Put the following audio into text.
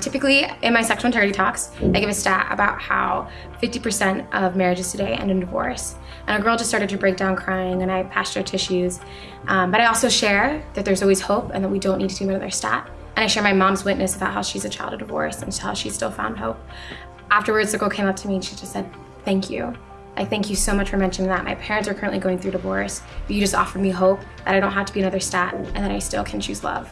Typically, in my sexual integrity talks, I give a stat about how 50% of marriages today end in divorce. And a girl just started to break down crying, and I passed her tissues. Um, but I also share that there's always hope and that we don't need to do another stat. And I share my mom's witness about how she's a child of divorce and how she still found hope. Afterwards, the girl came up to me and she just said, Thank you. I thank you so much for mentioning that. My parents are currently going through divorce, but you just offered me hope that I don't have to be another stat and that I still can choose love.